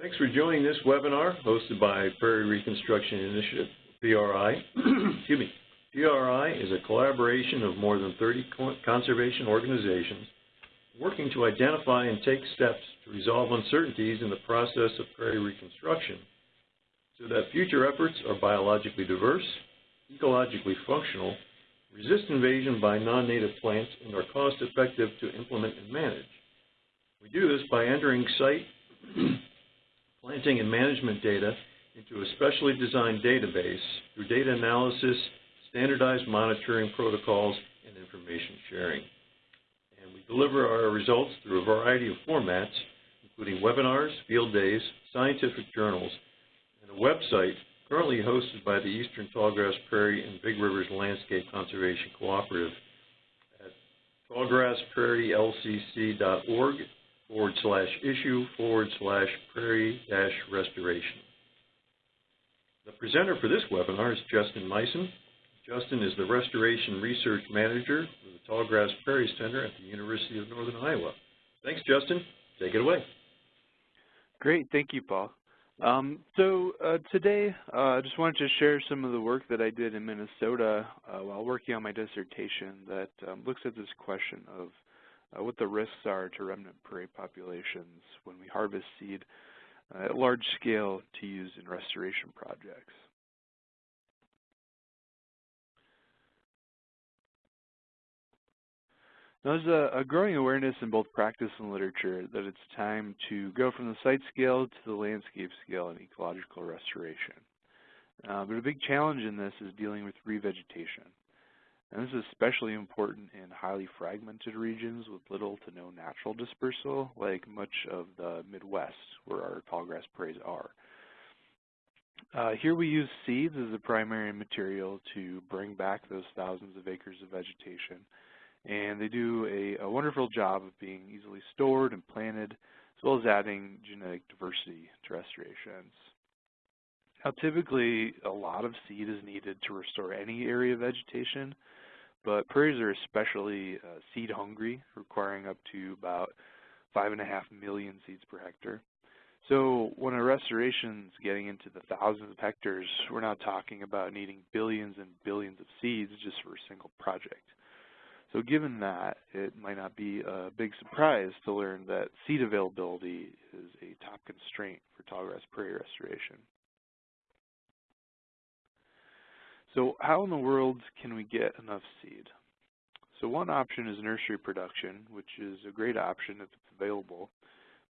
Thanks for joining this webinar hosted by Prairie Reconstruction Initiative, PRI. Excuse me. PRI is a collaboration of more than 30 conservation organizations working to identify and take steps to resolve uncertainties in the process of prairie reconstruction so that future efforts are biologically diverse, ecologically functional, resist invasion by non-native plants, and are cost-effective to implement and manage. We do this by entering site planting and management data into a specially designed database through data analysis, standardized monitoring protocols, and information sharing. And we deliver our results through a variety of formats, including webinars, field days, scientific journals, and a website currently hosted by the Eastern Tallgrass Prairie and Big Rivers Landscape Conservation Cooperative at tallgrassprairielcc.org forward slash issue forward slash prairie dash restoration. The presenter for this webinar is Justin Meisen. Justin is the Restoration Research Manager for the Tallgrass Prairie Center at the University of Northern Iowa. Thanks, Justin. Take it away. Great. Thank you, Paul. Um, so uh, today, uh, I just wanted to share some of the work that I did in Minnesota uh, while working on my dissertation that um, looks at this question of uh, what the risks are to remnant prairie populations when we harvest seed uh, at large scale to use in restoration projects. Now, There's a, a, growing awareness in both practice and literature that it's time to go from the site scale to the landscape scale in ecological restoration. Uh, but a big challenge in this is dealing with revegetation. And this is especially important in highly fragmented regions with little to no natural dispersal, like much of the Midwest, where our tallgrass prairies are. Uh, here we use seeds as the primary material to bring back those thousands of acres of vegetation. And they do a, a wonderful job of being easily stored and planted, as well as adding genetic diversity to restorations. Now typically a lot of seed is needed to restore any area of vegetation, but prairies are especially uh, seed hungry, requiring up to about five and a half million seeds per hectare. So when a restoration is getting into the thousands of hectares, we're not talking about needing billions and billions of seeds just for a single project. So given that, it might not be a big surprise to learn that seed availability is a top constraint for tallgrass prairie restoration. So how in the world can we get enough seed? So one option is nursery production, which is a great option if it's available,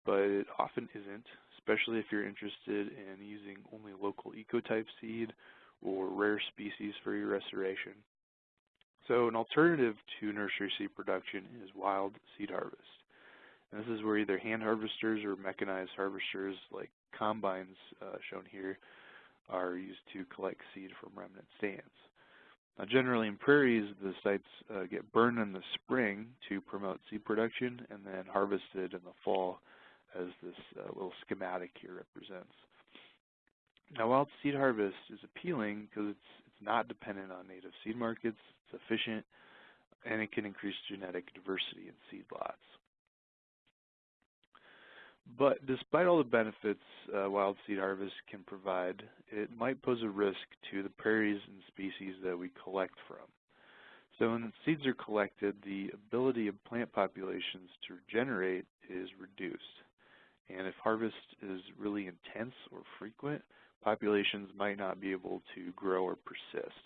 but it often isn't, especially if you're interested in using only local ecotype seed or rare species for your restoration. So an alternative to nursery seed production is wild seed harvest. And this is where either hand harvesters or mechanized harvesters like combines uh, shown here are used to collect seed from remnant stands. Now, generally in prairies, the sites uh, get burned in the spring to promote seed production and then harvested in the fall as this uh, little schematic here represents. Now, wild seed harvest is appealing because it's, it's not dependent on native seed markets, it's efficient, and it can increase genetic diversity in seed lots. But despite all the benefits uh, wild seed harvest can provide, it might pose a risk to the prairies and species that we collect from. So when seeds are collected, the ability of plant populations to regenerate is reduced. And if harvest is really intense or frequent, populations might not be able to grow or persist.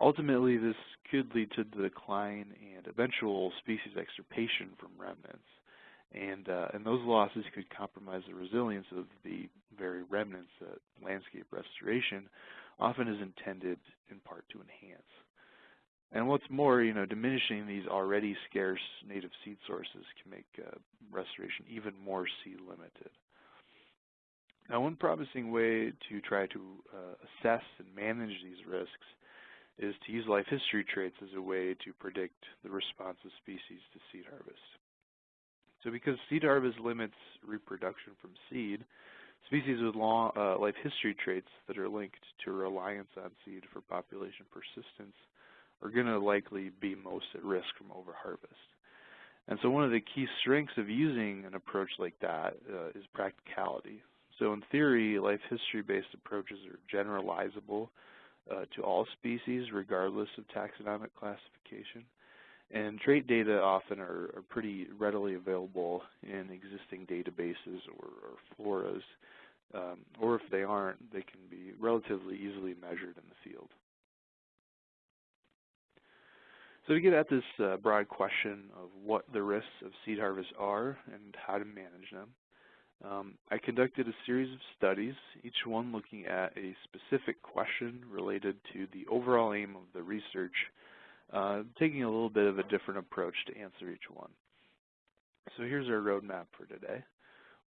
Ultimately, this could lead to the decline and eventual species extirpation from remnants. And, uh, and those losses could compromise the resilience of the very remnants that landscape restoration often is intended in part to enhance. And what's more, you know, diminishing these already scarce native seed sources can make uh, restoration even more seed limited. Now, one promising way to try to uh, assess and manage these risks is to use life history traits as a way to predict the response of species to seed harvest. So because seed harvest limits reproduction from seed, species with long uh, life history traits that are linked to reliance on seed for population persistence are going to likely be most at risk from overharvest. And so one of the key strengths of using an approach like that uh, is practicality. So in theory, life history-based approaches are generalizable uh, to all species regardless of taxonomic classification. And trait data often are, are pretty readily available in existing databases or, or floras, um, or if they aren't, they can be relatively easily measured in the field. So to get at this uh, broad question of what the risks of seed harvest are and how to manage them, um, I conducted a series of studies, each one looking at a specific question related to the overall aim of the research, uh, taking a little bit of a different approach to answer each one. So here's our roadmap for today.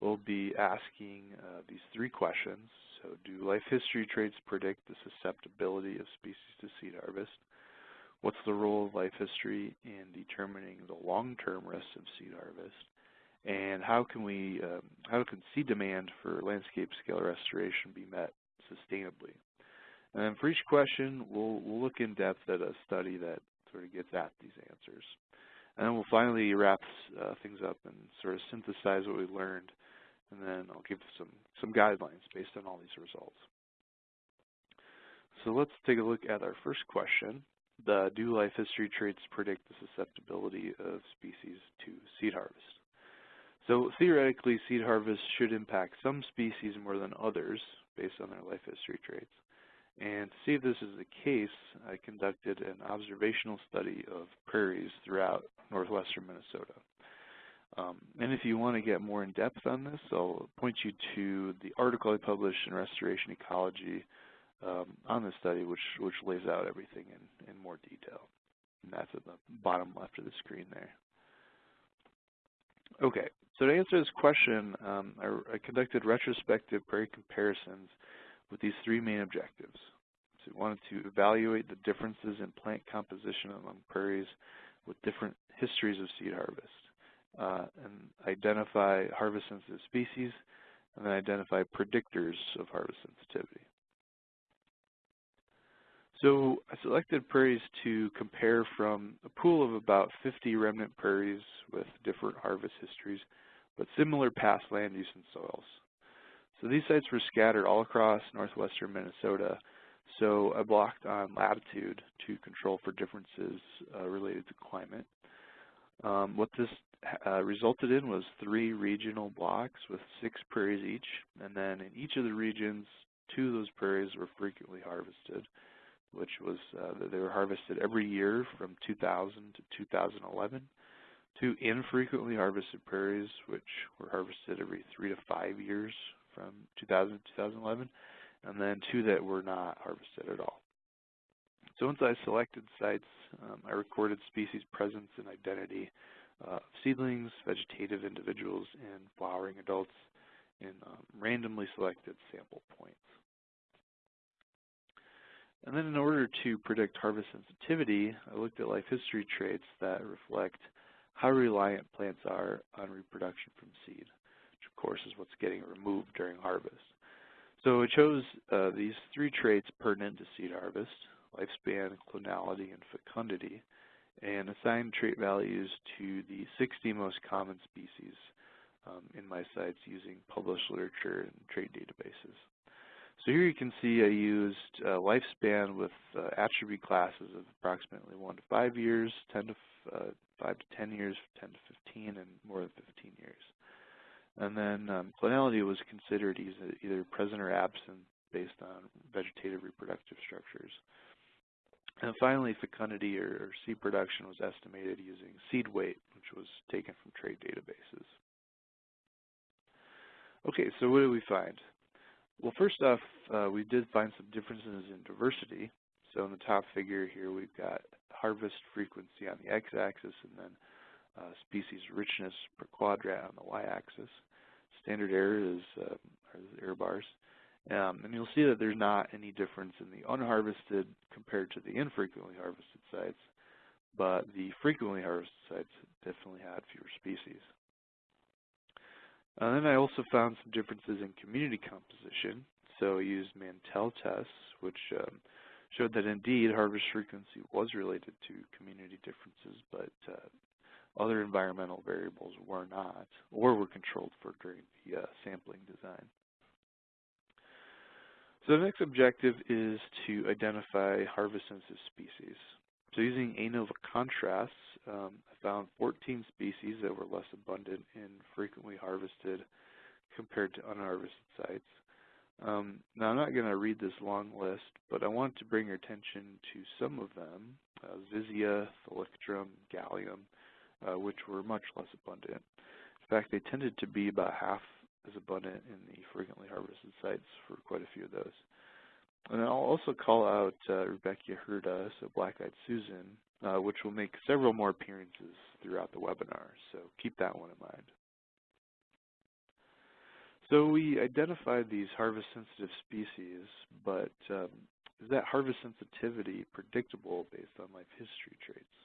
We'll be asking uh, these three questions. So do life history traits predict the susceptibility of species to seed harvest? What's the role of life history in determining the long-term risks of seed harvest? And how can we, um, how can seed demand for landscape scale restoration be met sustainably? And then for each question, we'll, we'll look in depth at a study that sort of gets at these answers. And then we'll finally wrap uh, things up and sort of synthesize what we learned. And then I'll give some, some guidelines based on all these results. So let's take a look at our first question the do life history traits predict the susceptibility of species to seed harvest. So theoretically, seed harvest should impact some species more than others based on their life history traits. And to see if this is the case, I conducted an observational study of prairies throughout northwestern Minnesota. Um, and if you want to get more in depth on this, I'll point you to the article I published in Restoration Ecology um, on the study, which which lays out everything in in more detail. And that's at the bottom left of the screen there. Okay, so to answer this question, um, I, I, conducted retrospective prairie comparisons with these three main objectives. So we wanted to evaluate the differences in plant composition among prairies with different histories of seed harvest, uh, and identify harvest-sensitive species, and then identify predictors of harvest sensitivity. So I selected prairies to compare from a pool of about 50 remnant prairies with different harvest histories, but similar past land use and soils. So these sites were scattered all across northwestern Minnesota, so I blocked on latitude to control for differences uh, related to climate. Um, what this uh, resulted in was three regional blocks with six prairies each, and then in each of the regions, two of those prairies were frequently harvested which was uh, they were harvested every year from 2000 to 2011. Two infrequently harvested prairies, which were harvested every three to five years from 2000 to 2011, and then two that were not harvested at all. So once I selected sites, um, I recorded species presence and identity uh, of seedlings, vegetative individuals, and flowering adults in um, randomly selected sample points. And then in order to predict harvest sensitivity, I looked at life history traits that reflect how reliant plants are on reproduction from seed, course is what's getting removed during harvest. So I chose uh, these three traits pertinent to seed harvest, lifespan, clonality, and fecundity, and assigned trait values to the 60 most common species um, in my sites using published literature and trait databases. So here you can see I used uh, lifespan with uh, attribute classes of approximately 1 to 5 years, 10 to uh, 5 to 10 years, 10 to 15, and more than 15 years. And then um, clonality was considered either, present or absent based on vegetative reproductive structures. And finally, fecundity or, or seed production was estimated using seed weight, which was taken from trade databases. Okay, so what did we find? Well, first off, uh, we did find some differences in diversity. So in the top figure here, we've got harvest frequency on the x-axis and then species richness per quadrat on the y-axis. Standard error is uh, the error bars. Um, and you'll see that there's not any difference in the unharvested compared to the infrequently harvested sites, but the frequently harvested sites definitely had fewer species. And uh, then I also found some differences in community composition. So I used Mantel tests, which um, showed that indeed harvest frequency was related to community differences, but uh, other environmental variables were not, or were controlled for during the uh, sampling design. So the next objective is to identify harvest-sensitive species. So using ANOVA contrasts, um, I found 14 species that were less abundant in frequently harvested compared to unharvested sites. Um, now I'm not going to read this long list, but I want to bring your attention to some of them, uh, Zizia, Thalictrum, Galium, uh, which were much less abundant. In fact, they tended to be about half as abundant in the frequently harvested sites for quite a few of those. And I'll also call out uh, Rudbeckia so black-eyed Susan, uh, which will make several more appearances throughout the webinar, so keep that one in mind. So we identified these harvest-sensitive species, but um, is that harvest sensitivity predictable based on life history traits?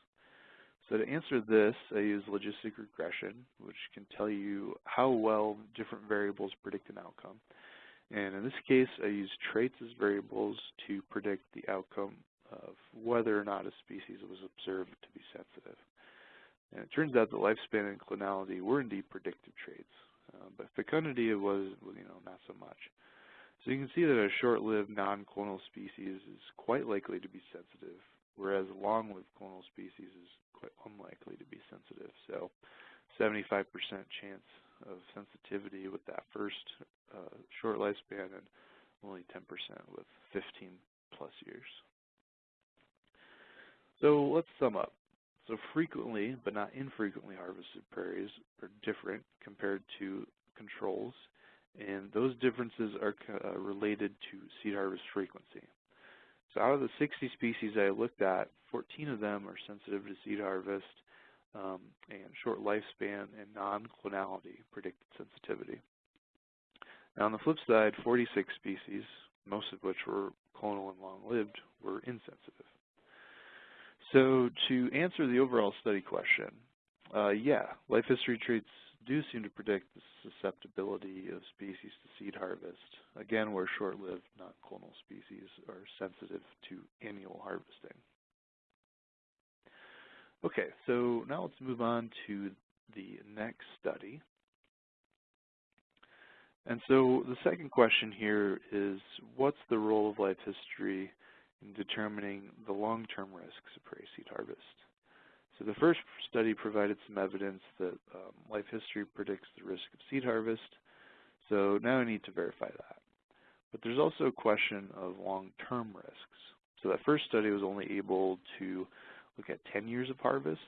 So to answer this, I use logistic regression, which can tell you how well different variables predict an outcome. And in this case, I use traits as variables to predict the outcome of whether or not a species was observed to be sensitive. And it turns out that lifespan and clonality were indeed predictive traits, uh, but fecundity was, you know, not so much. So you can see that a short-lived non-clonal species is quite likely to be sensitive, whereas long-lived clonal species is quite unlikely to be sensitive. So 75% chance of sensitivity with that first uh, short lifespan and only 10% with 15 plus years. So let's sum up. So frequently, but not infrequently harvested prairies are different compared to controls, and those differences are uh, related to seed harvest frequency. Out of the 60 species I looked at, 14 of them are sensitive to seed harvest, um, and short lifespan and non-clonality predicted sensitivity. Now on the flip side, 46 species, most of which were clonal and long-lived, were insensitive. So to answer the overall study question, uh, yeah, life history traits do seem to predict the susceptibility of species to seed harvest, again where short-lived non-clonal species are sensitive to annual harvesting. Okay, so now let's move on to the next study. And so the second question here is, what's the role of life history in determining the long-term risks of prairie seed harvest? So the first study provided some evidence that um, life history predicts the risk of seed harvest, so now I need to verify that. But there's also a question of long-term risks. So that first study was only able to look at 10 years of harvest.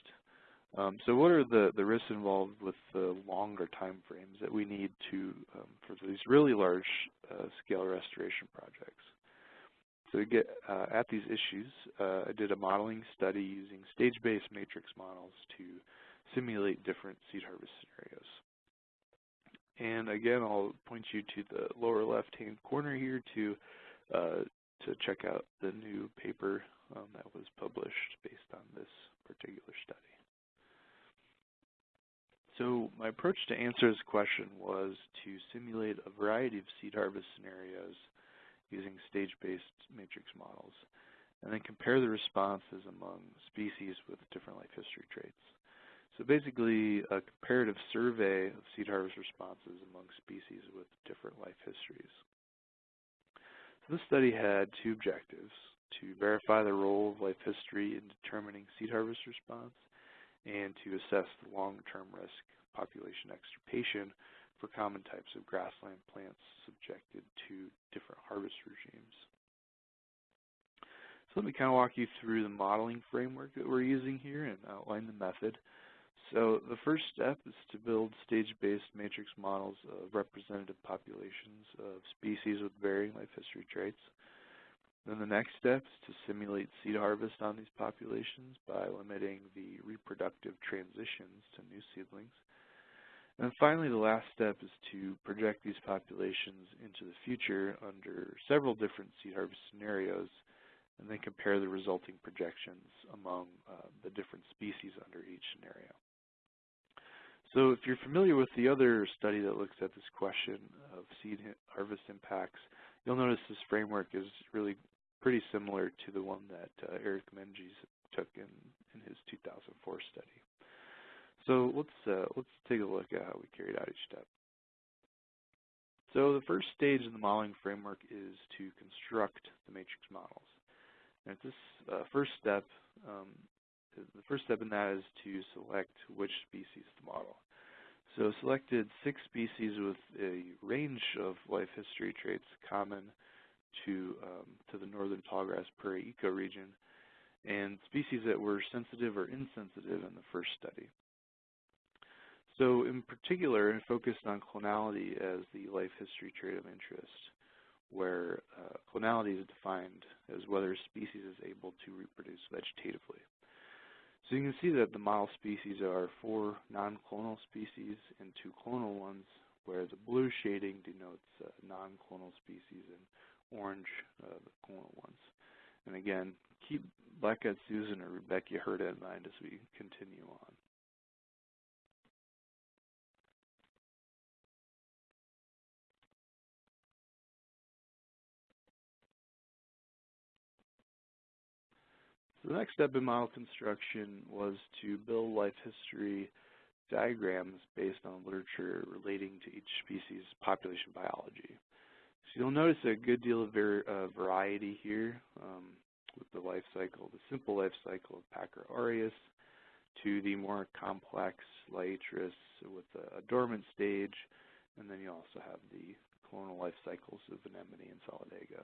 Um, so what are the, the risks involved with the longer time frames that we need to um, for these really large uh, scale restoration projects? So to get uh, at these issues, uh, I did a modeling study using stage-based matrix models to simulate different seed harvest scenarios. And again, I'll point you to the lower left-hand corner here to uh, to check out the new paper um, that was published based on this particular study. So my approach to answer this question was to simulate a variety of seed harvest scenarios using stage-based matrix models, and then compare the responses among species with different life history traits. So basically, a comparative survey of seed harvest responses among species with different life histories. So this study had two objectives to verify the role of life history in determining seed harvest response and to assess the long-term risk of population extirpation for common types of grassland plants subjected to different harvest regimes. So let me kind of walk you through the modeling framework that we're using here and outline the method. So the first step is to build stage-based matrix models of representative populations of species with varying life history traits. Then the next step is to simulate seed harvest on these populations by limiting the reproductive transitions to new seedlings. And finally, the last step is to project these populations into the future under several different seed harvest scenarios and then compare the resulting projections among uh, the different species under each scenario. So if you're familiar with the other study that looks at this question of seed harvest impacts, you'll notice this framework is really pretty similar to the one that uh, Eric Menges took in, in his 2004 study. So let's uh, let's take a look at how we carried out each step. So the first stage in the modeling framework is to construct the matrix models. And this uh, first step, um, the first step in that is to select which species to model. So selected six species with a range of life history traits common to, um, to the northern tallgrass prairie ecoregion, and species that were sensitive or insensitive in the first study. So in particular, focused on clonality as the life history trait of interest, where uh, clonality is defined as whether a species is able to reproduce vegetatively. So you can see that the model species are four non-clonal species and two clonal ones, where the blue shading denotes uh, non-clonal species and orange uh, the clonal ones. And again, keep Black-eyed Susan or Rudbeckia hirta in mind as we continue on. The next step in model construction was to build life history diagrams based on literature relating to each species' population biology. So you'll notice a good deal of uh, variety here um, with the life cycle, the simple life cycle of Packera aurea to the more complex Liatris with a, a dormant stage, and then you also have the clonal life cycles of anemone and solidago.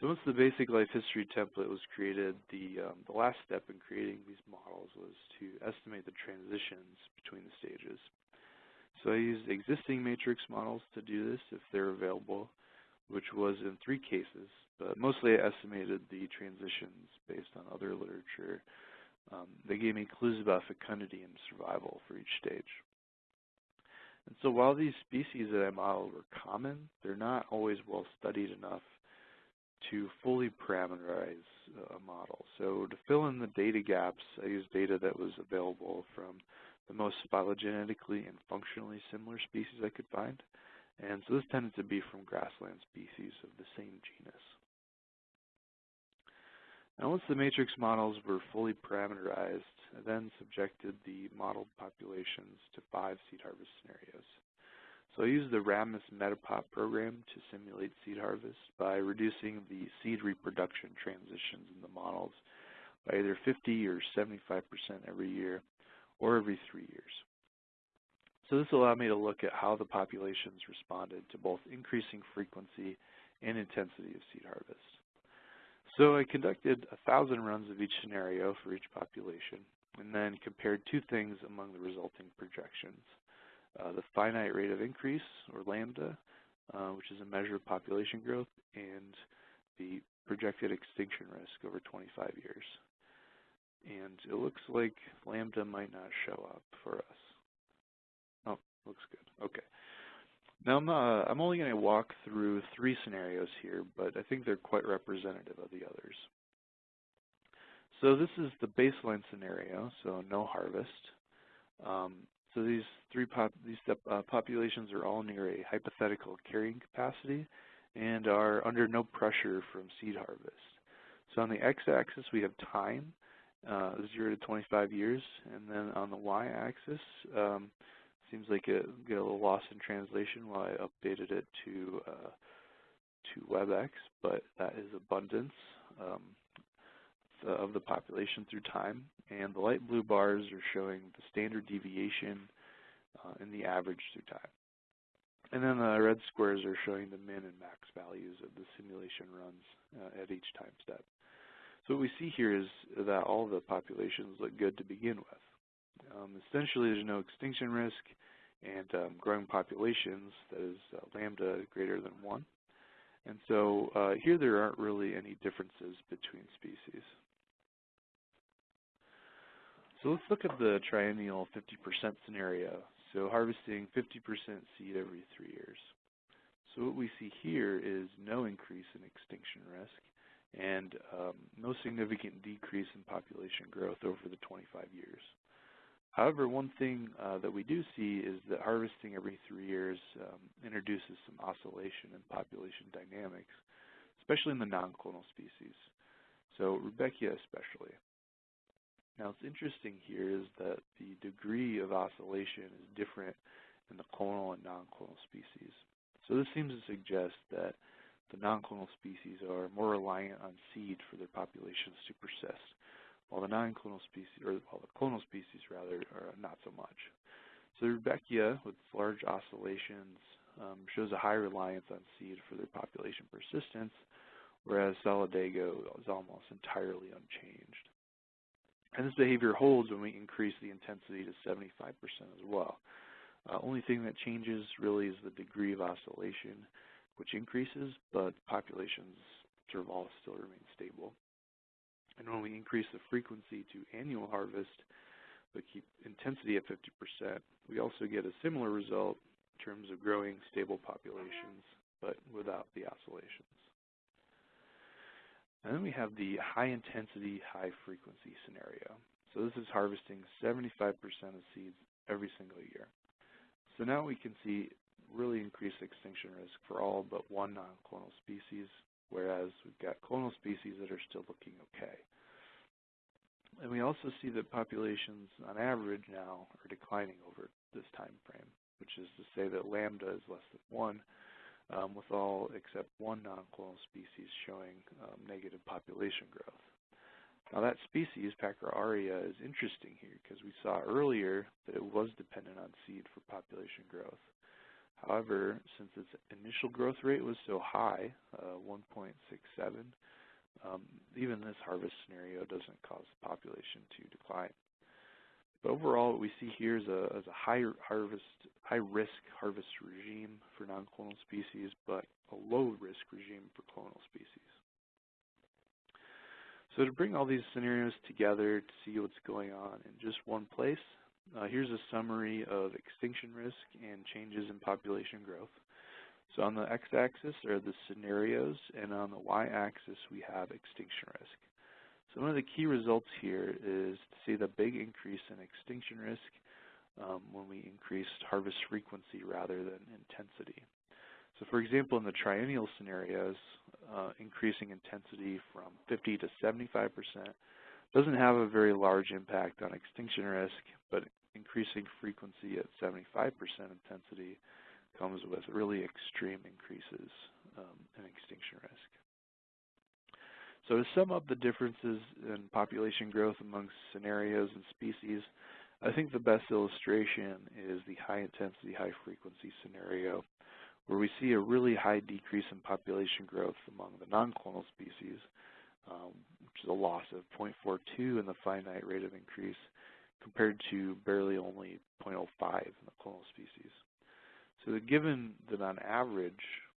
So once the basic life history template was created, the, um, the last step in creating these models was to estimate the transitions between the stages. So I used existing matrix models to do this if they're available, which was in three cases, but mostly I estimated the transitions based on other literature. Um, they gave me clues about fecundity and survival for each stage. And so while these species that I modeled were common, they're not always well studied enough to fully parameterize uh, a model. So to fill in the data gaps, I used data that was available from the most phylogenetically and functionally similar species I could find. And so this tended to be from grassland species of the same genus. Now once the matrix models were fully parameterized, I then subjected the modeled populations to five seed harvest scenarios. So I used the RAMAS Metapop program to simulate seed harvest by reducing the seed reproduction transitions in the models by either 50 or 75% every year or every three years. So this allowed me to look at how the populations responded to both increasing frequency and intensity of seed harvest. So I conducted a thousand runs of each scenario for each population and then compared two things among the resulting projections uh, the finite rate of increase, or lambda, uh, which is a measure of population growth, and the projected extinction risk over 25 years. And it looks like lambda might not show up for us. Oh, looks good. Okay. Now I'm, uh, I'm only going to walk through three scenarios here, but I think they're quite representative of the others. So this is the baseline scenario, so no harvest. Um, so these three pop these uh, populations are all near a hypothetical carrying capacity and are under no pressure from seed harvest. So on the x-axis we have time, uh, 0 to 25 years, and then on the y-axis um, seems like it get a little lost in translation while I updated it to uh, to WebEx, but that is abundance um, of the population through time. And the light blue bars are showing the standard deviation uh, the average through time. And then the red squares are showing the min and max values of the simulation runs uh, at each time step. So what we see here is that all the populations look good to begin with. Um, essentially, there's no extinction risk and um, growing populations, that is uh, lambda greater than 1. And so uh, here there aren't really any differences between species. So let's look at the triennial 50% scenario. So harvesting 50% seed every three years. So what we see here is no increase in extinction risk and um, no significant decrease in population growth over the 25 years. However, one thing uh, that we do see is that harvesting every three years um, introduces some oscillation in population dynamics, especially in the non-clonal species, so Rudbeckia especially. Now, what's interesting here is that the degree of oscillation is different in the clonal and non-clonal species. So this seems to suggest that the non-clonal species are more reliant on seed for their populations to persist, while the non-clonal species, or while the clonal species rather, are not so much. So Rudbeckia, with large oscillations, um, shows a high reliance on seed for their population persistence, whereas Solidago is almost entirely unchanged. And this behavior holds when we increase the intensity to 75% as well. Uh, only thing that changes really is the degree of oscillation, which increases, but populations sort of all still remain stable. And when we increase the frequency to annual harvest, but keep intensity at 50%, we also get a similar result in terms of growing stable populations, but without the oscillations. And then we have the high intensity, high frequency scenario. So this is harvesting 75% of seeds every single year. So now we can see really increased extinction risk for all but one non-clonal species, whereas we've got clonal species that are still looking okay. And we also see that populations on average now are declining over this time frame, which is to say that lambda is less than 1, um, with all except one non-clonal species showing um, negative population growth. Now that species, Packera aurea, is interesting here because we saw earlier that it was dependent on seed for population growth. However, since its initial growth rate was so high, uh, 1.67, um, even this harvest scenario doesn't cause the population to decline. But overall, what we see here is a, is a high harvest, high risk harvest regime for non-clonal species, but a low risk regime for clonal species. So to bring all these scenarios together to see what's going on in just one place, uh, here's a summary of extinction risk and changes in population growth. So on the x-axis are the scenarios, and on the y-axis we have extinction risk. So one of the key results here is to see the big increase in extinction risk um, when we increased harvest frequency rather than intensity. So for example, in the triennial scenarios, uh, increasing intensity from 50 to 75% doesn't have a very large impact on extinction risk, but increasing frequency at 75% intensity comes with really extreme increases um, in extinction risk. So to sum up the differences in population growth among scenarios and species, I think the best illustration is the high intensity, high frequency scenario, where we see a really high decrease in population growth among the non-clonal species, um, which is a loss of 0.42 in the finite rate of increase, compared to barely only 0.05 in the clonal species. So given that on average,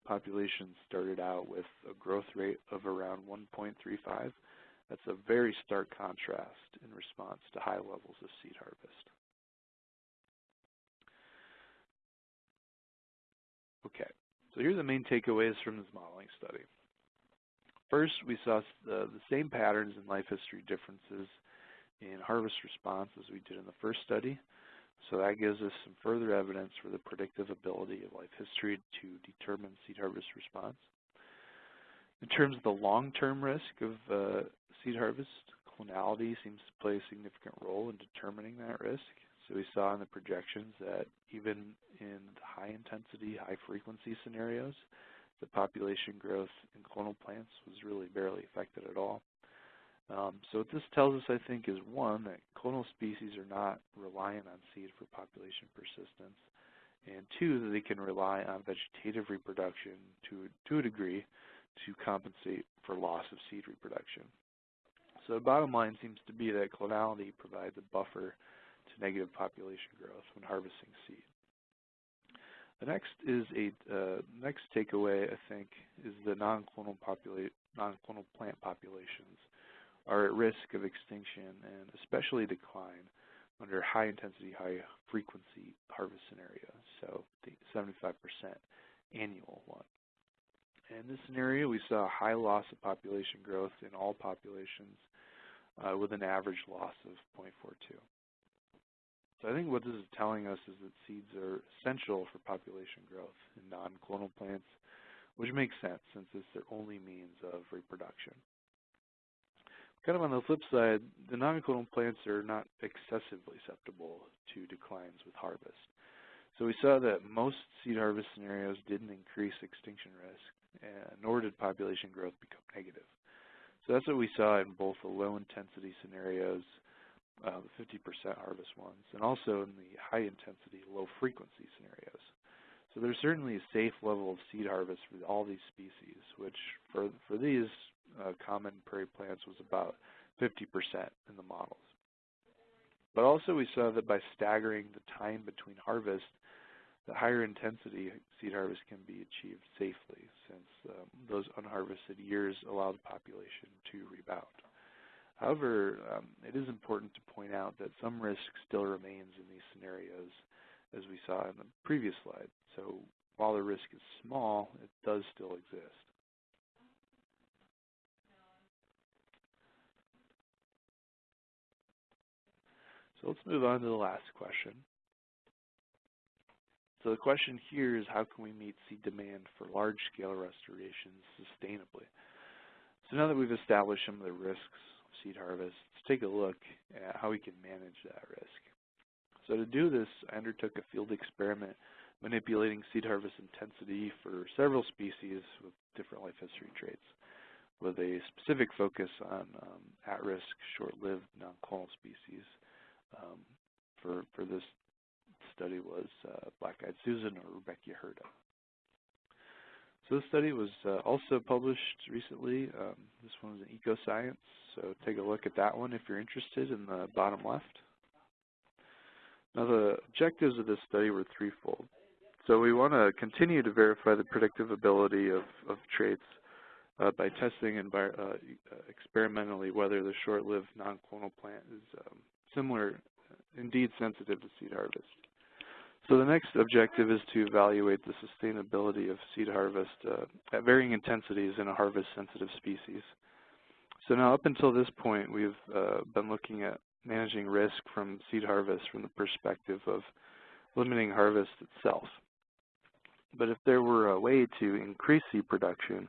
populations started out with a growth rate of around 1.35, that's a very stark contrast in response to high levels of seed harvest. Okay, so here are the main takeaways from this modeling study. First, we saw the, the same patterns in life history differences in harvest response as we did in the first study. So that gives us some further evidence for the predictive ability of life history to determine seed harvest response. In terms of the long-term risk of uh, seed harvest, clonality seems to play a significant role in determining that risk. So we saw in the projections that even in the high intensity, high frequency scenarios, the population growth in clonal plants was really barely affected at all. Um, so what this tells us, I think, is one, that clonal species are not reliant on seed for population persistence, and two, that they can rely on vegetative reproduction to, to a degree to compensate for loss of seed reproduction. So the bottom line seems to be that clonality provides a buffer to negative population growth when harvesting seed. The next is a uh, next takeaway, I think, is the non-clonal non-clonal plant populations are at risk of extinction and especially decline under high intensity, high frequency harvest scenarios, so the 75% annual one. In this scenario, we saw a high loss of population growth in all populations uh, with an average loss of 0.42. So I think what this is telling us is that seeds are essential for population growth in non-clonal plants, which makes sense since it's their only means of reproduction. Kind of on the flip side, the non-clonal plants are not excessively susceptible to declines with harvest. So we saw that most seed harvest scenarios didn't increase extinction risk, nor did population growth become negative. So that's what we saw in both the low intensity scenarios, uh, the 50% harvest ones, and also in the high intensity, low frequency scenarios. So there's certainly a safe level of seed harvest for all these species, which for, for these uh, common prairie plants was about 50% in the models. But also we saw that by staggering the time between harvest, the higher intensity seed harvest can be achieved safely since um, those unharvested years allow the population to rebound. However, um, it is important to point out that some risk still remains in these scenarios as we saw in the previous slide. So while the risk is small, it does still exist. So let's move on to the last question. So the question here is how can we meet seed demand for large-scale restorations sustainably? So now that we've established some of the risks of seed harvest, let's take a look at how we can manage that risk. So to do this, I undertook a field experiment manipulating seed harvest intensity for several species with different life history traits with a specific focus on um, at-risk, short-lived, non-clonal species. Um, for, for this study was uh, Black-Eyed Susan or Rudbeckia So this study was uh, also published recently. Um, this one was in Ecoscience, so take a look at that one if you're interested in the bottom left. Now the objectives of this study were threefold. So we want to continue to verify the predictive ability of, of traits uh, by testing and uh, experimentally whether the short-lived non-clonal plant is um, similar, indeed sensitive to seed harvest. So the next objective is to evaluate the sustainability of seed harvest uh, at varying intensities in a harvest-sensitive species. So now up until this point, we've uh, been looking at managing risk from seed harvest from the perspective of limiting harvest itself. But if there were a way to increase seed production,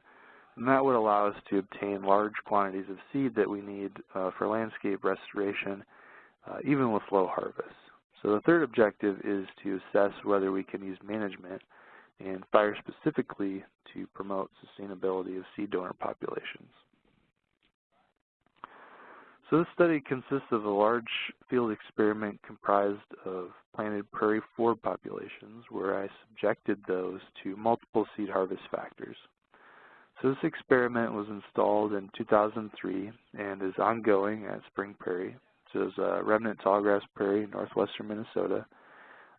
then that would allow us to obtain large quantities of seed that we need uh, for landscape restoration, uh, even with low harvests. So the third objective is to assess whether we can use management and fire specifically to promote sustainability of seed donor populations. So this study consists of a large field experiment comprised of planted prairie forb populations where I subjected those to multiple seed harvest factors. So this experiment was installed in 2003 and is ongoing at Spring Prairie is uh, remnant tallgrass prairie, in northwestern Minnesota.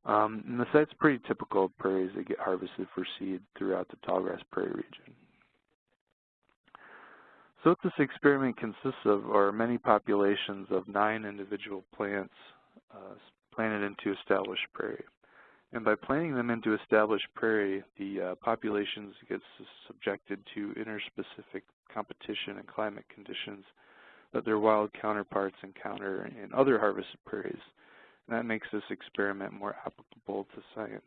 Um, and the site's pretty typical of prairies that get harvested for seed throughout the tallgrass prairie region. So what this experiment consists of are many populations of nine individual plants uh, planted into established prairie. And by planting them into established prairie, the uh, populations get subjected to interspecific competition and climate conditions that their wild counterparts encounter in other harvested prairies. And that makes this experiment more applicable to science,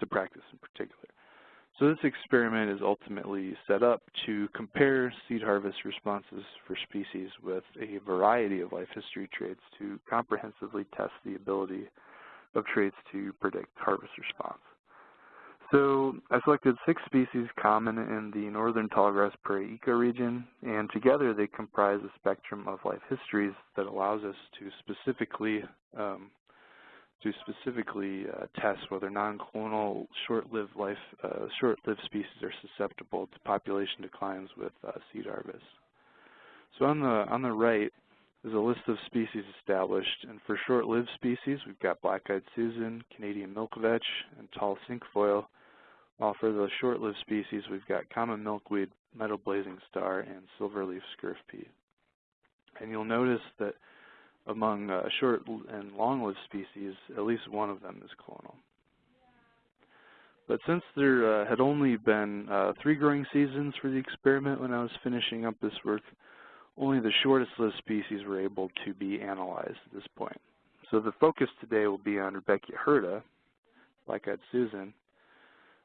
to practice in particular. So this experiment is ultimately set up to compare seed harvest responses for species with a variety of life history traits to comprehensively test the ability of traits to predict harvest response. So I selected six species common in the northern tallgrass prairie ecoregion, and together they comprise a spectrum of life histories that allows us to specifically um, to specifically uh, test whether non-clonal short-lived life uh, short-lived species are susceptible to population declines with uh, seed harvest. So on the on the right is a list of species established, and for short-lived species, we've got black-eyed Susan, Canadian milkvetch, and tall cinquefoil, while for the short-lived species, we've got common milkweed, meadow blazing star, and silverleaf scurf pea. And you'll notice that among uh, short and long-lived species, at least one of them is clonal. But since there uh, had only been uh, three growing seasons for the experiment when I was finishing up this work, only the shortest lived species were able to be analyzed at this point. So the focus today will be on Rudbeckia hirta, like I'd Susan,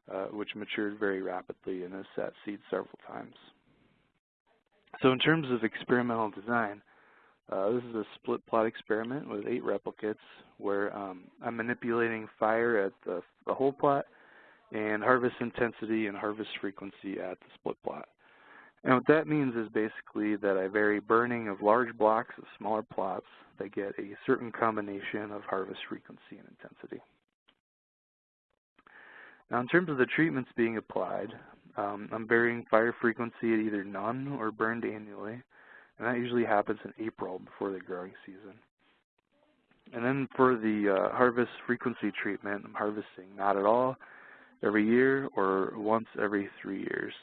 uh, which matured very rapidly and has set seed several times. So in terms of experimental design, Uh, this is a split plot experiment with eight replicates where um, I'm manipulating fire at the, the whole plot and harvest intensity and harvest frequency at the split plot. And what that means is basically that I vary burning of large blocks of smaller plots that get a certain combination of harvest frequency and intensity. Now in terms of the treatments being applied, um, I'm varying fire frequency at either none or burned annually, and that usually happens in April before the growing season. And then for the uh, harvest frequency treatment, I'm harvesting not at all every year or once every three years.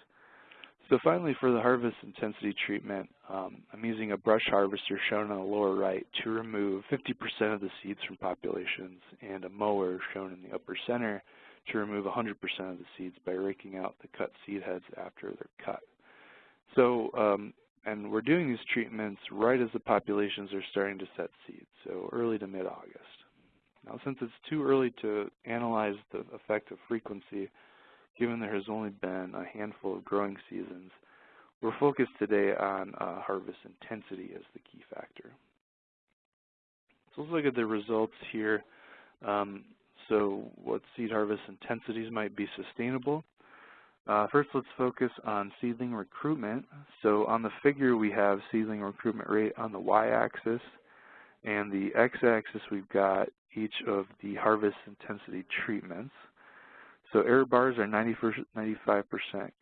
So finally for the harvest intensity treatment, um, I'm using a brush harvester shown on the lower right to remove 50% of the seeds from populations and a mower shown in the upper center to remove 100% of the seeds by raking out the cut seed heads after they're cut. So, um, and we're doing these treatments right as the populations are starting to set seeds, so early to mid-August. Now, since it's too early to analyze the effect of frequency, given there has only been a handful of growing seasons, we're focused today on uh, harvest intensity as the key factor. So let's look at the results here. Um, so what seed harvest intensities might be sustainable. Uh, first, let's focus on seedling recruitment. So on the figure, we have seedling recruitment rate on the y-axis, and the x-axis we've got each of the harvest intensity treatments. So error bars are 95%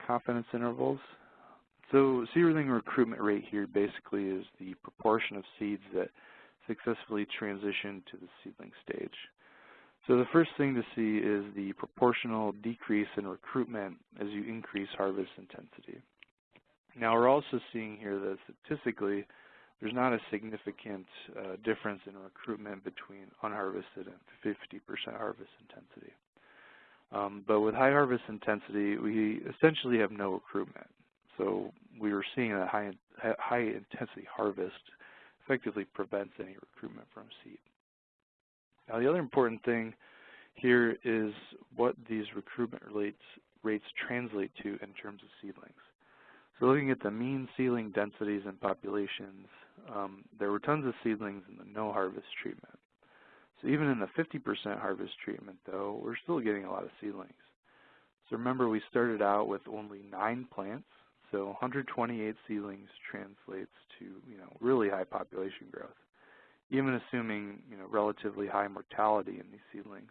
confidence intervals. So seedling recruitment rate here basically is the proportion of seeds that successfully transition to the seedling stage. So the first thing to see is the proportional decrease in recruitment as you increase harvest intensity. Now we're also seeing here that statistically there's not a significant uh, difference in recruitment between unharvested and 50% harvest intensity. Um, but with high harvest intensity, we essentially have no recruitment. So we were seeing that high, high intensity harvest effectively prevents any recruitment from seed. Now the other important thing here is what these recruitment rates, rates translate to in terms of seedlings. So looking at the mean seedling densities and populations, um, there were tons of seedlings in the no harvest treatment. So even in the 50% harvest treatment though, we're still getting a lot of seedlings. So remember we started out with only nine plants, so 128 seedlings translates to you know really high population growth even assuming you know relatively high mortality in these seedlings.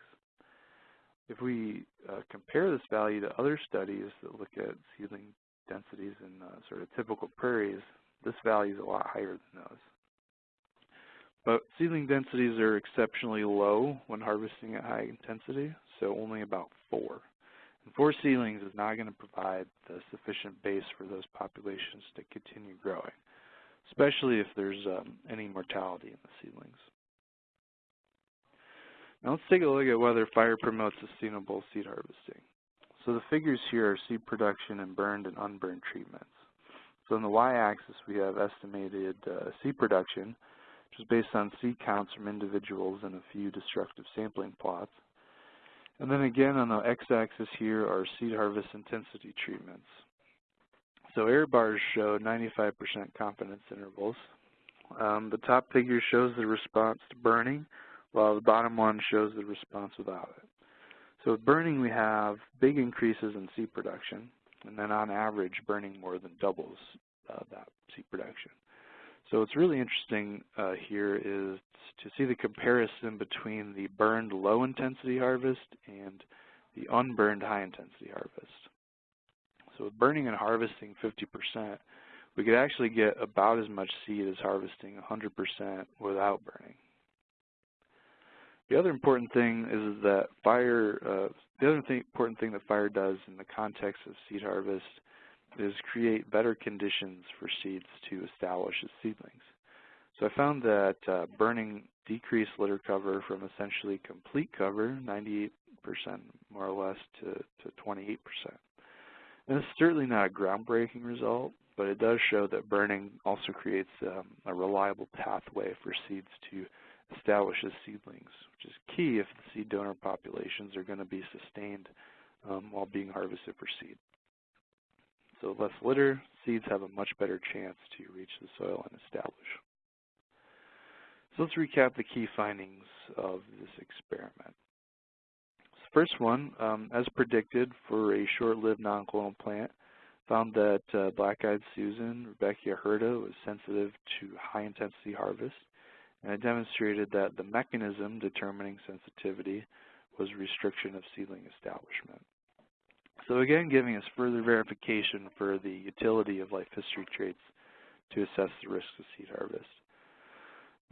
If we uh, compare this value to other studies that look at seedling densities in uh, sort of typical prairies, this value is a lot higher than those. But seedling densities are exceptionally low when harvesting at high intensity, so only about four. And four seedlings is not going to provide the sufficient base for those populations to continue growing especially if there's um, any mortality in the seedlings. Now let's take a look at whether fire promotes sustainable seed harvesting. So the figures here are seed production and burned and unburned treatments. So on the y-axis we have estimated uh, seed production, which is based on seed counts from individuals in a few destructive sampling plots. And then again on the x-axis here are seed harvest intensity treatments. So error bars show 95% confidence intervals. Um, the top figure shows the response to burning, while the bottom one shows the response without it. So with burning, we have big increases in seed production, and then on average, burning more than doubles uh, that seed production. So what's really interesting uh, here is to see the comparison between the burned low-intensity harvest and the unburned high-intensity harvest. So with burning and harvesting 50%, we could actually get about as much seed as harvesting 100% without burning. The other important thing is that fire, uh, the other thing, important thing that fire does in the context of seed harvest is create better conditions for seeds to establish as seedlings. So I found that uh, burning decreased litter cover from essentially complete cover, 98% more or less, to, to 28%. And it's certainly not a groundbreaking result, but it does show that burning also creates um, a reliable pathway for seeds to establish as seedlings, which is key if the seed donor populations are going to be sustained um, while being harvested for seed. So less litter, seeds have a much better chance to reach the soil and establish. So let's recap the key findings of this experiment. First one, um, as predicted for a short-lived non-clonal plant, found that uh, black-eyed Susan, Rudbeckia hirta, was sensitive to high-intensity harvest, and it demonstrated that the mechanism determining sensitivity was restriction of seedling establishment. So again, giving us further verification for the utility of life history traits to assess the risk of seed harvest.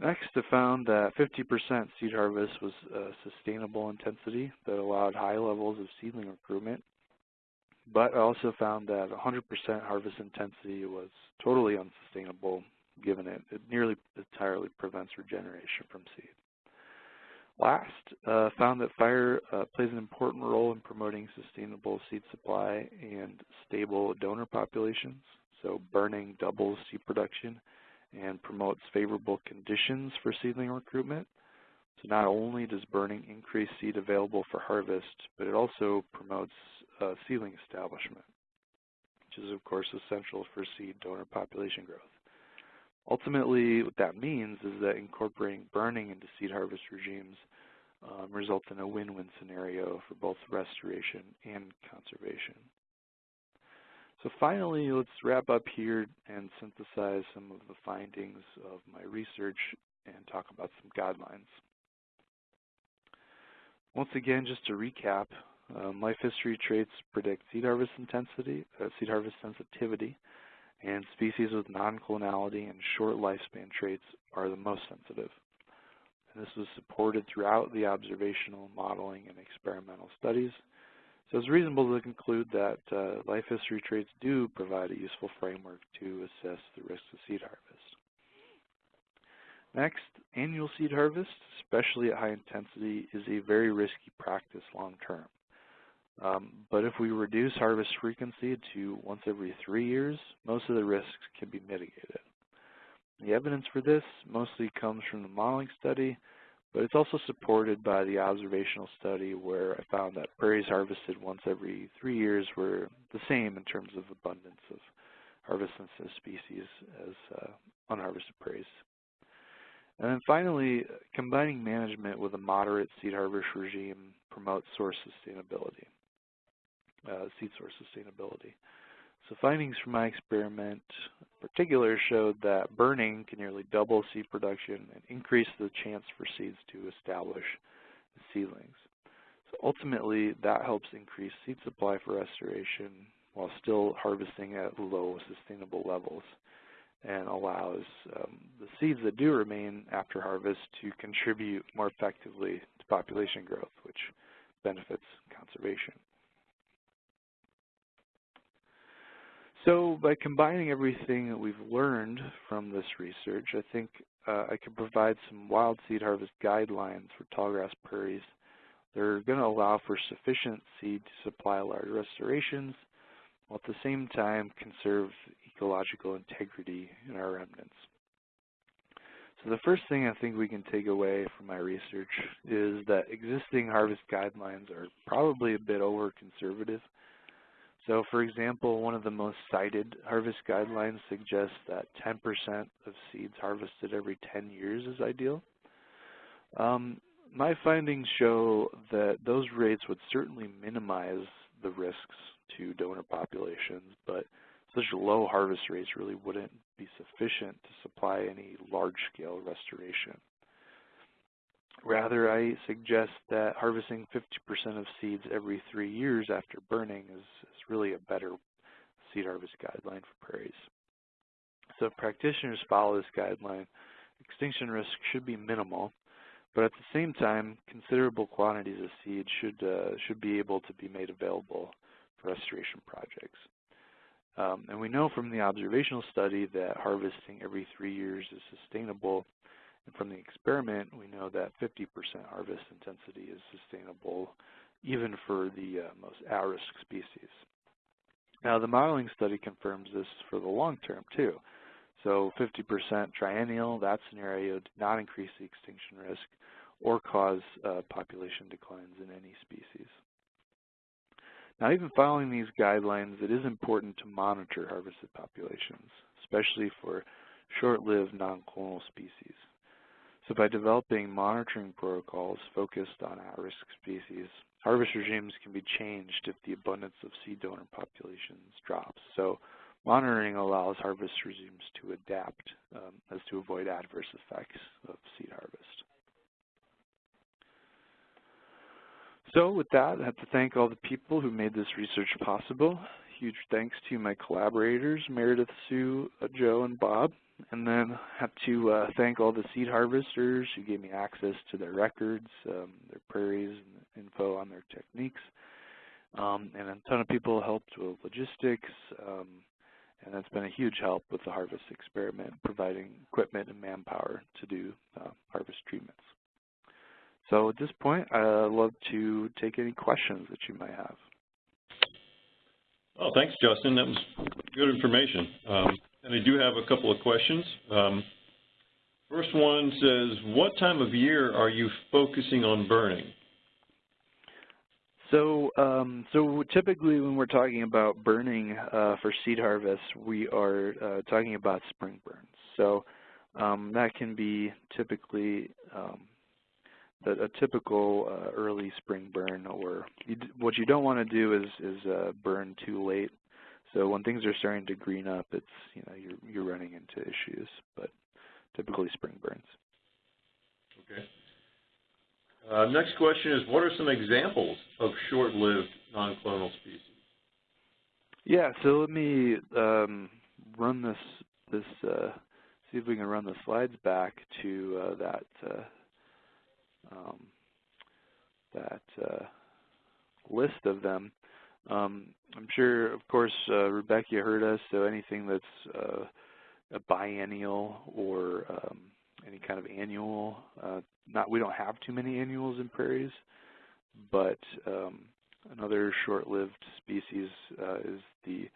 Next, I found that 50% seed harvest was a sustainable intensity that allowed high levels of seedling recruitment, but I also found that 100% harvest intensity was totally unsustainable given it, it nearly entirely prevents regeneration from seed. Last, uh, found that fire uh, plays an important role in promoting sustainable seed supply and stable donor populations. So burning doubles seed production and promotes favorable conditions for seedling recruitment. So not only does burning increase seed available for harvest, but it also promotes uh, seedling establishment, which is of course essential for seed donor population growth. Ultimately, what that means is that incorporating burning into seed harvest regimes um, results in a win-win scenario for both restoration and conservation. So finally, let's wrap up here and synthesize some of the findings of my research and talk about some guidelines. Once again, just to recap, um, life history traits predict seed harvest intensity, uh, seed harvest sensitivity, and species with non-clonality and short lifespan traits are the most sensitive. And this was supported throughout the observational modeling and experimental studies. So it's reasonable to conclude that uh, life history traits do provide a useful framework to assess the risks of seed harvest. Next, annual seed harvest, especially at high intensity, is a very risky practice long term. Um, but if we reduce harvest frequency to once every three years, most of the risks can be mitigated. The evidence for this mostly comes from the modeling study, but it's also supported by the observational study where I found that prairies harvested once every three years were the same in terms of abundance of harvest-sensitive species as uh, unharvested prairies. And then finally, combining management with a moderate seed harvest regime promotes source sustainability uh, seed source sustainability. So findings from my experiment in particular showed that burning can nearly double seed production and increase the chance for seeds to establish seedlings. So ultimately, that helps increase seed supply for restoration while still harvesting at low sustainable levels and allows um, the seeds that do remain after harvest to contribute more effectively to population growth, which benefits conservation. So by combining everything that we've learned from this research, I think uh, I can provide some wild seed harvest guidelines for tallgrass prairies. They're going to allow for sufficient seed to supply large restorations, while at the same time conserve ecological integrity in our remnants. So the first thing I think we can take away from my research is that existing harvest guidelines are probably a bit over-conservative so for example, one of the most cited harvest guidelines suggests that 10% of seeds harvested every 10 years is ideal. Um, my findings show that those rates would certainly minimize the risks to donor populations, but such low harvest rates really wouldn't be sufficient to supply any large-scale restoration. Rather, I suggest that harvesting 50% of seeds every three years after burning is, is really a better seed harvest guideline for prairies. So if practitioners follow this guideline, extinction risk should be minimal, but at the same time, considerable quantities of seed should, uh, should be able to be made available for restoration projects. Um, and we know from the observational study that harvesting every three years is sustainable and from the experiment, we know that 50% harvest intensity is sustainable even for the uh, most at-risk species. Now, the modeling study confirms this for the long term, too. So 50% triennial, that scenario did not increase the extinction risk or cause uh, population declines in any species. Now, even following these guidelines, it is important to monitor harvested populations, especially for short-lived non-clonal species. So by developing monitoring protocols focused on at-risk species, harvest regimes can be changed if the abundance of seed donor populations drops. So monitoring allows harvest regimes to adapt um, as to avoid adverse effects of seed harvest. So with that, I have to thank all the people who made this research possible. Huge thanks to my collaborators, Meredith, Sue, uh, Joe, and Bob. And then have to uh, thank all the seed harvesters who gave me access to their records, um, their prairies, and info on their techniques. Um, and a ton of people helped with logistics, um, and that's been a huge help with the harvest experiment, providing equipment and manpower to do uh, harvest treatments. So at this point, I'd love to take any questions that you might have. Oh, thanks, Justin. That was good information. Um, and I do have a couple of questions. Um, first one says, what time of year are you focusing on burning? So, um, so typically when we're talking about burning uh, for seed harvest, we are uh, talking about spring burns. So um, that can be typically um, a typical uh, early spring burn, or you what you don't want to do is is uh, burn too late. So when things are starting to green up, it's you know you're you're running into issues, but typically spring burns. Okay. Uh, next question is, what are some examples of short-lived non-clonal species? Yeah, so let me um, run this this uh, see if we can run the slides back to uh, that uh, um, that uh, list of them. Um, I'm sure, of course, uh, Rudbeckia hirta, so anything that's uh, a biennial or um, any kind of annual, uh, not we don't have too many annuals in prairies, but um, another short-lived species uh, is the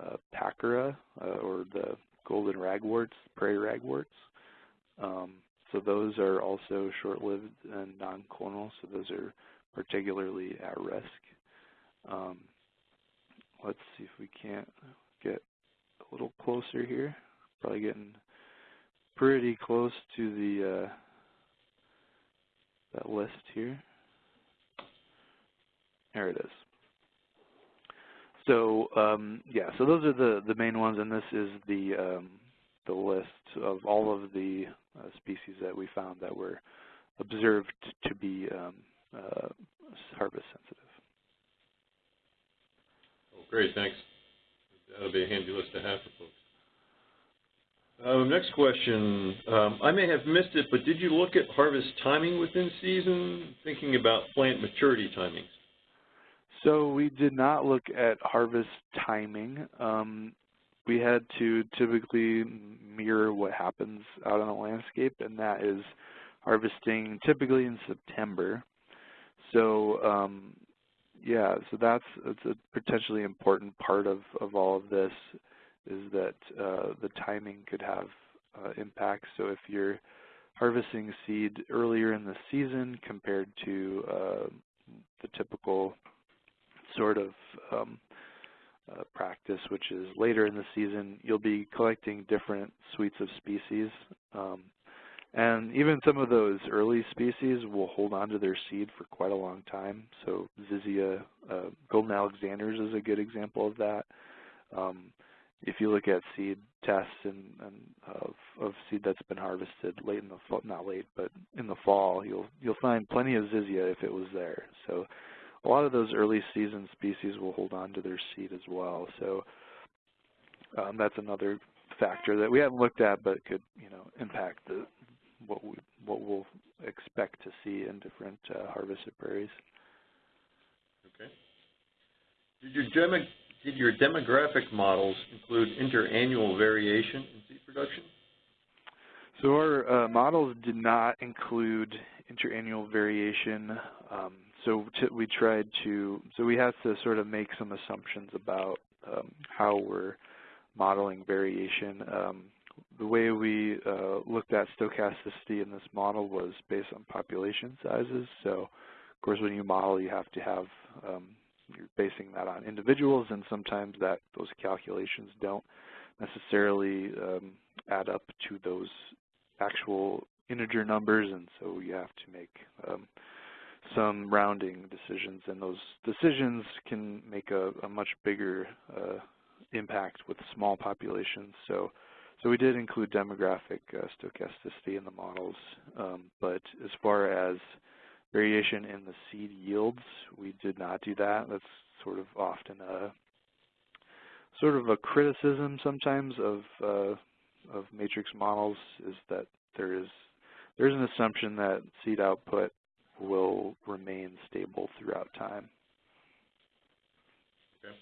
uh, Packera, uh, or the golden ragworts, prairie ragworts. Um, so those are also short-lived and non-clonal, so those are particularly at risk. Um, let's see if we can't get a little closer here. Probably getting pretty close to the uh, that list here. There it is. So um, yeah, so those are the the main ones, and this is the um, the list of all of the uh, species that we found that were observed to be um, uh, harvest sensitive. Great, thanks. That'll be a handy list to have for folks. Uh, next question. Um, I may have missed it, but did you look at harvest timing within season, thinking about plant maturity timings? So we did not look at harvest timing. Um, we had to typically mirror what happens out on the landscape, and that is harvesting typically in September. So um, yeah, so that's it's a potentially important part of, of all of this is that uh, the timing could have uh, impacts. So if you're harvesting seed earlier in the season compared to uh, the typical sort of um, uh, practice, which is later in the season, you'll be collecting different suites of species. Um, and even some of those early species will hold on to their seed for quite a long time. So Zizia, uh, Golden Alexanders is a good example of that. Um, if you look at seed tests and, and of, of, seed that's been harvested late in the fall, not late, but in the fall, you'll you'll find plenty of Zizia if it was there. So a lot of those early season species will hold on to their seed as well. So um, that's another factor that we haven't looked at, but could you know impact the what we what we'll expect to see in different uh, harvested prairies. Okay. Did your, demo, did your demographic models include interannual variation in seed production? So our uh, models did not include interannual variation. Um, so we tried to, so we had to sort of make some assumptions about um, how we're modeling variation. Um, the way we uh, looked at stochasticity in this model was based on population sizes. So, of course, when you model, you have to have um, you're basing that on individuals, and sometimes that those calculations don't necessarily um, add up to those actual integer numbers, and so you have to make um, some rounding decisions, and those decisions can make a, a much bigger uh, impact with small populations. So, so we did include demographic uh, stochasticity in the models, um, but as far as variation in the seed yields, we did not do that. That's sort of often a sort of a criticism sometimes of uh, of matrix models is that there is there's an assumption that seed output will remain stable throughout time. Okay.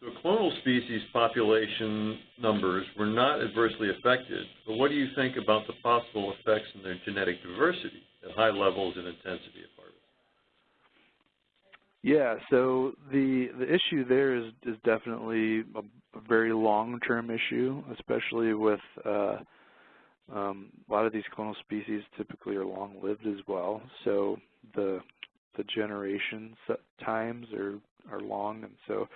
So clonal species population numbers were not adversely affected, but what do you think about the possible effects in their genetic diversity at high levels and intensity of harvest? Yeah, so the the issue there is is definitely a, a very long-term issue, especially with uh, um, a lot of these clonal species typically are long-lived as well. So the the generation times are are long, and so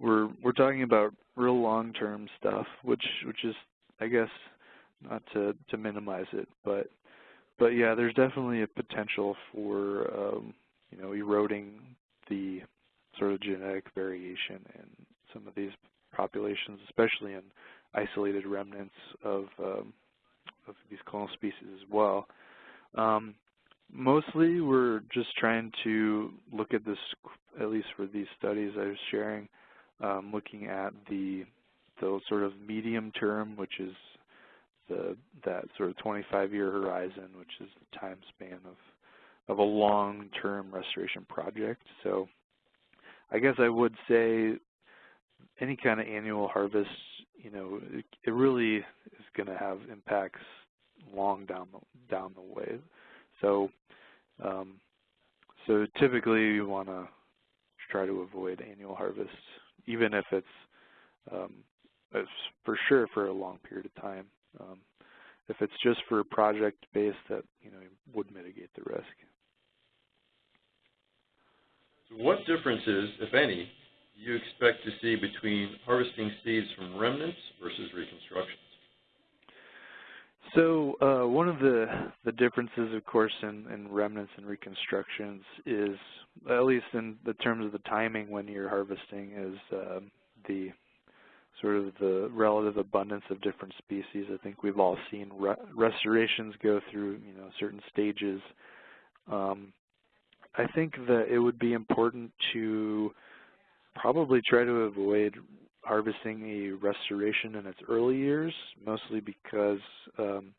we're we're talking about real long-term stuff, which which is I guess not to to minimize it, but but yeah, there's definitely a potential for um, you know eroding the sort of genetic variation in some of these populations, especially in isolated remnants of um, of these clonal species as well. Um, mostly, we're just trying to look at this, at least for these studies I was sharing, um, looking at the the sort of medium term, which is the that sort of 25-year horizon, which is the time span of of a long-term restoration project. So I guess I would say any kind of annual harvest, you know, it, it really is going to have impacts long down the down the way. So um, so typically you want to try to avoid annual harvests, even if it's, um, for sure for a long period of time. Um, if it's just for a project based, that you know would mitigate the risk. What differences, if any, do you expect to see between harvesting seeds from remnants versus reconstructions? So uh, one of the the differences, of course, in, in remnants and reconstructions is, at least in the terms of the timing when you're harvesting, is um, the sort of the relative abundance of different species. I think we've all seen re restorations go through, you know, certain stages. Um, I think that it would be important to probably try to avoid harvesting a restoration in its early years, mostly because um,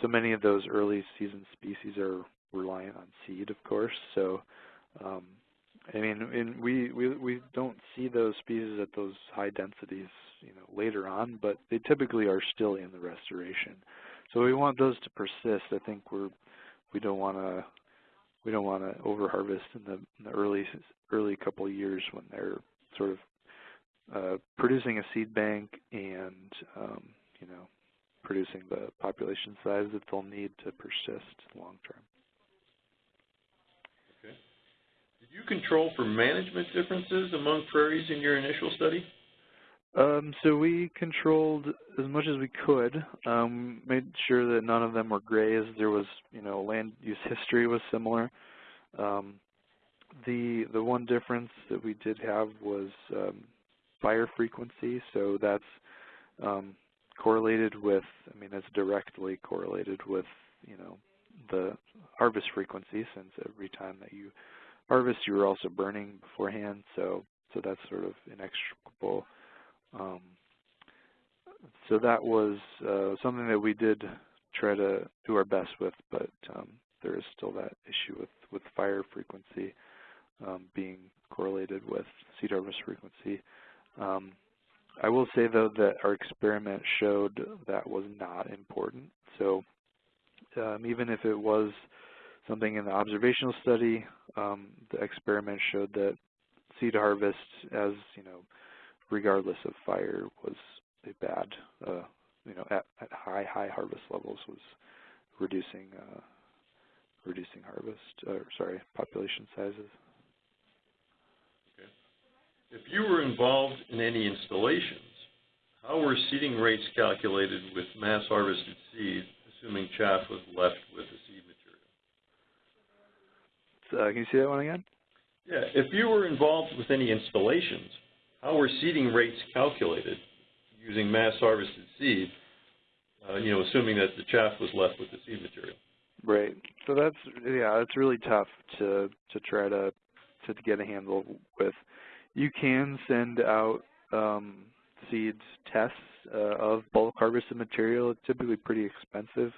so many of those early season species are reliant on seed, of course. So um, I mean, and we, we we don't see those species at those high densities, you know, later on, but they typically are still in the restoration. So we want those to persist. I think we're we don't want to we don't want to over harvest in the, in the early early couple years when they're sort of uh, producing a seed bank and um, you know producing the population size that they'll need to persist long term. Did you control for management differences among prairies in your initial study? Um, so we controlled as much as we could, um, made sure that none of them were grazed. There was, you know, land use history was similar. Um, the the one difference that we did have was um, fire frequency. So that's um, correlated with, I mean, it's directly correlated with, you know, the harvest frequency since every time that you harvest, you were also burning beforehand, so so that's sort of inextricable. Um, so that was uh, something that we did try to do our best with, but um, there is still that issue with, with fire frequency um, being correlated with seed harvest frequency. Um, I will say though that our experiment showed that was not important. So um, even if it was something in the observational study, um, the experiment showed that seed harvest, as you know, regardless of fire, was a bad, uh, you know, at, at, high high harvest levels was reducing uh, reducing harvest, or sorry, population sizes. If you were involved in any installations, how were seeding rates calculated with mass harvested seed, assuming chaff was left with the seed material. So, uh, can you see that one again? Yeah, if you were involved with any installations, how were seeding rates calculated using mass harvested seed, uh, you know, assuming that the chaff was left with the seed material? Right. So that's yeah, it's really tough to to try to to get a handle with. You can send out um, seeds tests uh, of bulk harvested material. It's typically pretty expensive,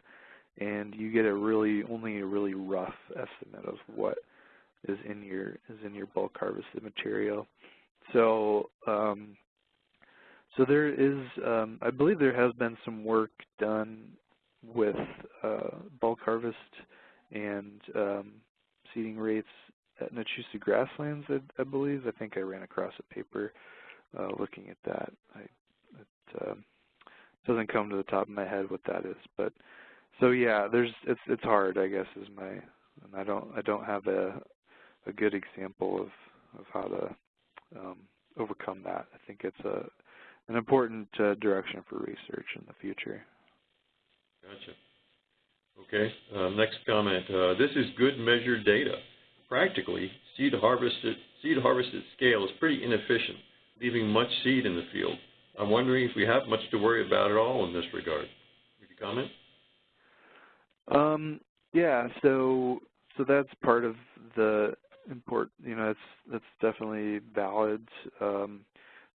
and you get a really only a really rough estimate of what is in your is in your bulk harvested material. So um, so there is, um, I believe there has been some work done with uh, bulk harvest and um, seeding rates at Nachusa grasslands, I, I, believe. I think I ran across a paper uh, looking at that. I, it uh, doesn't come to the top of my head what that is, but so yeah, there's it's it's hard, I guess, is my and I don't I don't have a a good example of of how to um, overcome that. I think it's a an important uh, direction for research in the future. Gotcha. Okay, uh, next comment. Uh, this is good measured data. Practically, seed harvested seed harvested scale is pretty inefficient, leaving much seed in the field. I'm wondering if we have much to worry about at all in this regard. Would you comment? Um, yeah, so so that's part of the import. You know, that's that's definitely valid. Um,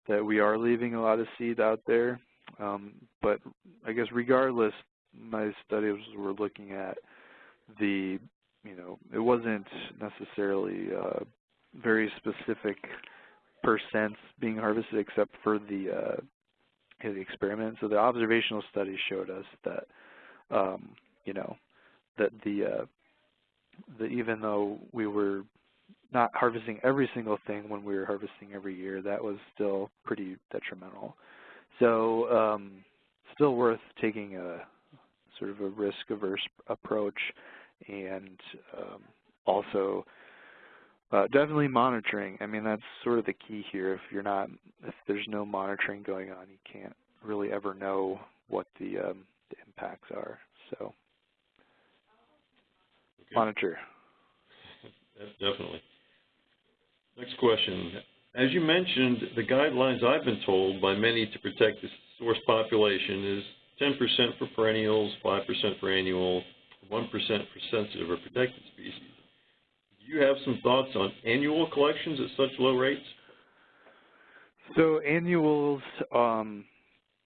that we are leaving a lot of seed out there. Um, but I guess regardless, my studies were looking at the, you know, it wasn't necessarily uh, very specific percents being harvested except for the, uh, the experiment. So the observational studies showed us that, um, you know, that the, uh, that even though we were not harvesting every single thing when we were harvesting every year, that was still pretty detrimental. So um, still worth taking a sort of a risk-averse approach and um, also uh, definitely monitoring. I mean, that's sort of the key here. If you're not, if there's no monitoring going on, you can't really ever know what the, um, the impacts are. So okay. monitor. Definitely. Next question. As you mentioned, the guidelines I've been told by many to protect the source population is 10% for perennials, 5% for annual, 1% for sensitive or protected species. Do you have some thoughts on annual collections at such low rates? So annuals, um,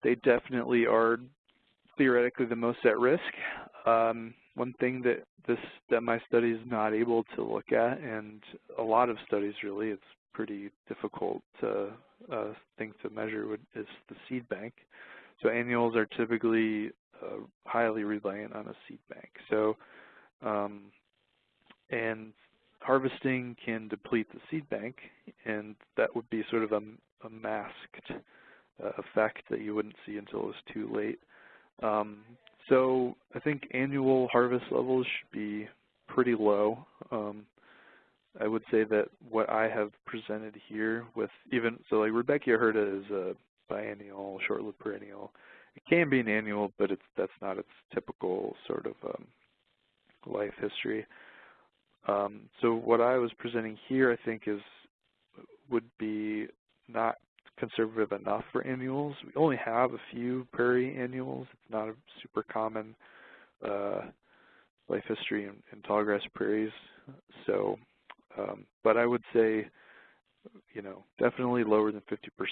they definitely are theoretically the most at risk. Um, one thing that this that my study is not able to look at, and a lot of studies really, it's pretty difficult to, uh, thing to measure would, is the seed bank. So annuals are typically uh, highly reliant on a seed bank. So, um, and harvesting can deplete the seed bank, and that would be sort of a, a masked uh, effect that you wouldn't see until it was too late. Um, so I think annual harvest levels should be pretty low. Um, I would say that what I have presented here with even, so like Rudbeckia hirta is a biennial, short-lived perennial. It can be an annual, but it's that's not its typical sort of um, life history. Um, so what I was presenting here, I think, is would be not conservative enough for annuals. We only have a few prairie annuals. It's not a super common uh, life history in, in tallgrass prairies. So, um, but I would say, you know, definitely lower than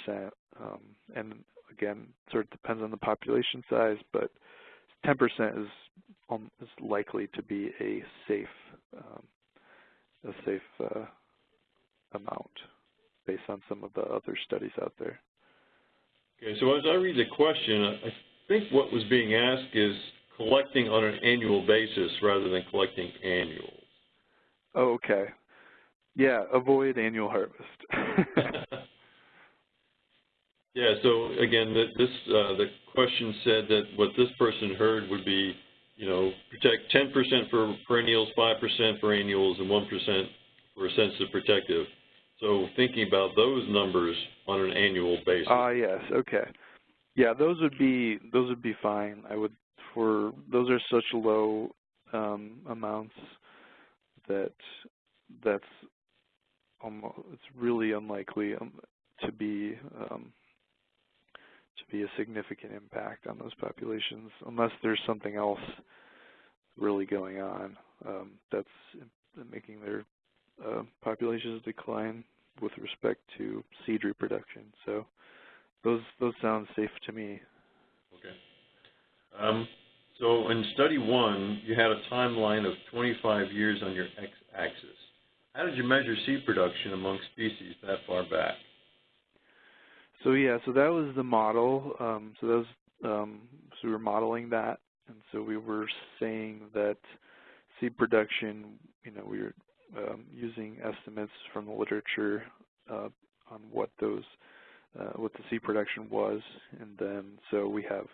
50%. Um, and again, sort of depends on the population size, but 10% is um, is likely to be a safe um, a safe uh, amount based on some of the other studies out there. Okay, so as I read the question, I think what was being asked is collecting on an annual basis rather than collecting annuals. Oh, okay. Yeah, avoid annual harvest. yeah, so again, this uh, the question said that what this person heard would be, you know, protect 10% for perennials, 5% for annuals, and 1% for a sensitive protective. So thinking about those numbers on an annual basis. Ah, uh, yes. Okay. Yeah, those would be those would be fine. I would for those are such low um, amounts that that's almost it's really unlikely um, to be um, to be a significant impact on those populations unless there's something else really going on um, that's making their uh, populations decline with respect to seed reproduction. So those those sound safe to me. Okay. Um, so in study one, you had a timeline of 25 years on your x-axis. How did you measure seed production among species that far back? So yeah, so that was the model. Um, so that was um, so we were modeling that, and so we were saying that seed production, you know, we were um, using estimates from the literature uh, on what those uh, what the seed production was, and then so we have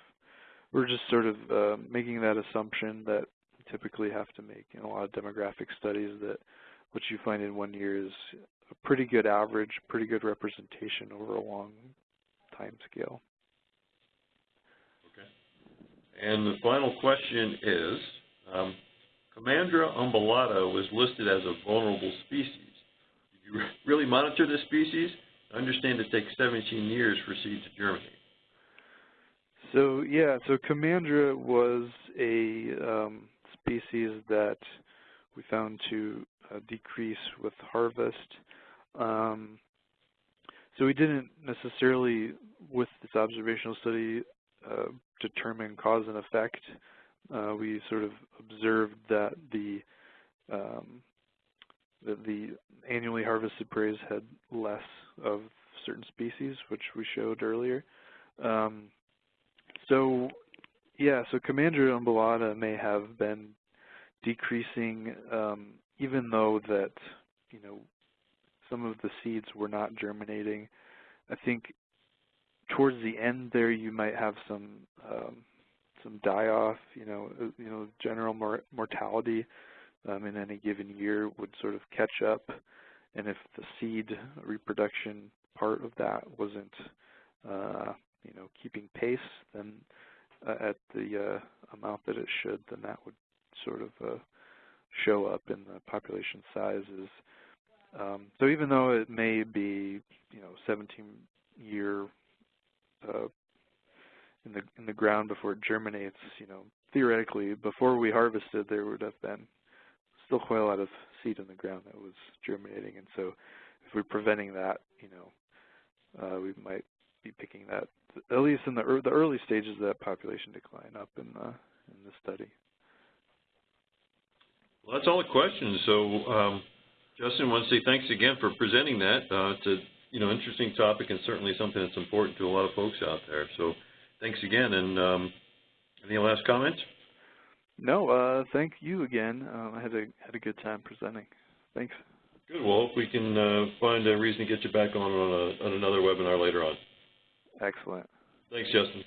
we're just sort of uh, making that assumption that typically have to make in a lot of demographic studies that what you find in one year is a pretty good average, pretty good representation over a long time scale. Okay. And the final question is, um, Comandra umbellata was listed as a vulnerable species. Did you really monitor this species? I understand it takes 17 years for seed to germinate. So yeah, so Commandra was a um, species that we found to uh, decrease with harvest. Um, so we didn't necessarily, with this observational study, uh, determine cause and effect. Uh, we sort of observed that the um, that the annually harvested prairies had less of certain species, which we showed earlier. Um, so, yeah, so Comandra umbellata may have been decreasing, um, even though that, you know, some of the seeds were not germinating. I think towards the end there you might have some um, some die-off, you know, uh, you know, general mor mortality um, in any given year would sort of catch up, and if the seed reproduction part of that wasn't, uh, you know, keeping pace, then uh, at the uh, amount that it should, then that would sort of uh, show up in the population sizes. Um, so even though it may be, you know, 17 year uh, in the in the ground before it germinates, you know, theoretically, before we harvested, there would have been still quite a lot of seed in the ground that was germinating, and so if we're preventing that, you know, uh, we might be picking that at least in the er the early stages of that population decline up in the in the study. Well, that's all the questions. So, um, Justin, want to say thanks again for presenting that. Uh, it's a you know interesting topic and certainly something that's important to a lot of folks out there. So, thanks again. And um, any last comments? No, uh, thank you again. Um, I had a had a good time presenting. Thanks. Good. Well, hope we can uh, find a reason to get you back on on, a, on another webinar later on. Excellent. Thanks, Justin.